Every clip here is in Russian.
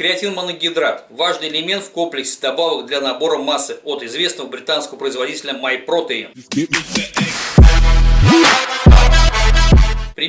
Креатин моногидрат – важный элемент в комплексе добавок для набора массы от известного британского производителя MyProtein.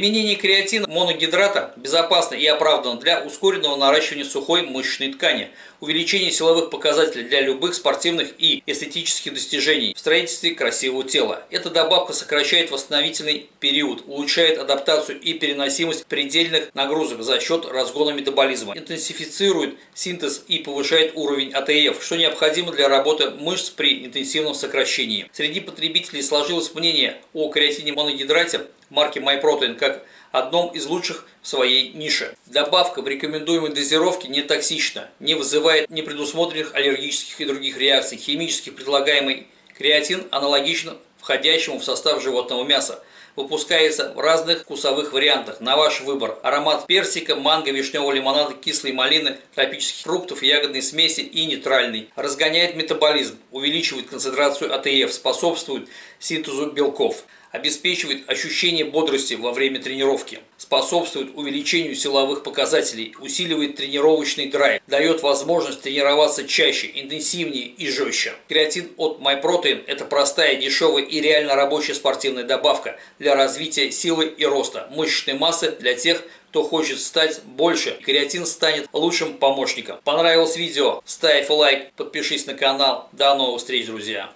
Применение креатина моногидрата безопасно и оправдано для ускоренного наращивания сухой мышечной ткани, увеличения силовых показателей для любых спортивных и эстетических достижений в строительстве красивого тела. Эта добавка сокращает восстановительный период, улучшает адаптацию и переносимость предельных нагрузок за счет разгона метаболизма, интенсифицирует синтез и повышает уровень АТФ, что необходимо для работы мышц при интенсивном сокращении. Среди потребителей сложилось мнение о креатине моногидрате марки MyProtein как одном из лучших в своей нише. Добавка в рекомендуемой дозировке не токсична, не вызывает непредусмотренных аллергических и других реакций. Химически предлагаемый креатин аналогичен входящему в состав животного мяса. Выпускается в разных вкусовых вариантах, на ваш выбор. Аромат персика, манго, вишневого лимонада, кислой малины, тропических фруктов, ягодной смеси и нейтральный. Разгоняет метаболизм, увеличивает концентрацию АТФ, способствует синтезу белков обеспечивает ощущение бодрости во время тренировки, способствует увеличению силовых показателей, усиливает тренировочный драйв, дает возможность тренироваться чаще, интенсивнее и жестче. Креатин от MyProtein – это простая, дешевая и реально рабочая спортивная добавка для развития силы и роста мышечной массы для тех, кто хочет стать больше, креатин станет лучшим помощником. Понравилось видео? Ставь лайк, подпишись на канал. До новых встреч, друзья!